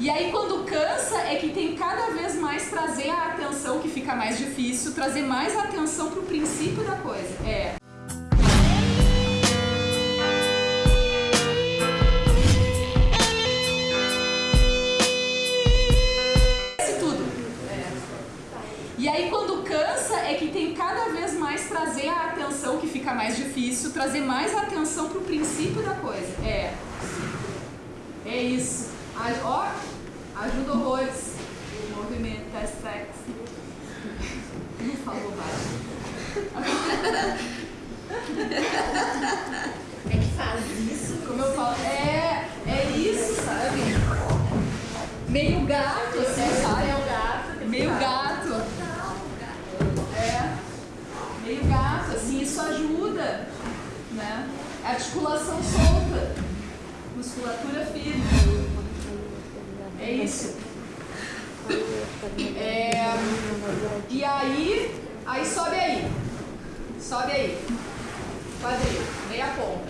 E aí quando cansa é que tem cada vez mais trazer a atenção, que fica mais difícil, trazer mais atenção pro princípio da coisa. É. Tudo. E aí quando cansa é que tem cada vez mais trazer a atenção, que fica mais difícil, trazer mais atenção pro princípio da coisa. É. É isso. Ó, ajuda horrores. O movimento é sexy. Não falou baixo. É que faz isso. Como eu falo, é, é isso, sabe? Meio gato, assim, sabe? É o gato. Meio gato. É. Meio gato, assim, isso ajuda, né? Articulação solta, musculatura. É isso. É, e aí, aí sobe aí. Sobe aí. Quadril, meia ponta.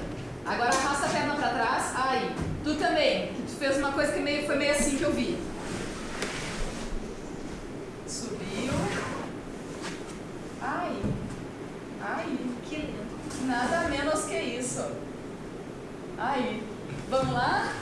Agora arrasta a perna pra trás. Aí. Tu também. Tu fez uma coisa que meio, foi meio assim que eu vi. Subiu. Aí. Aí. Que lindo. Nada menos que isso. Aí. Vamos lá?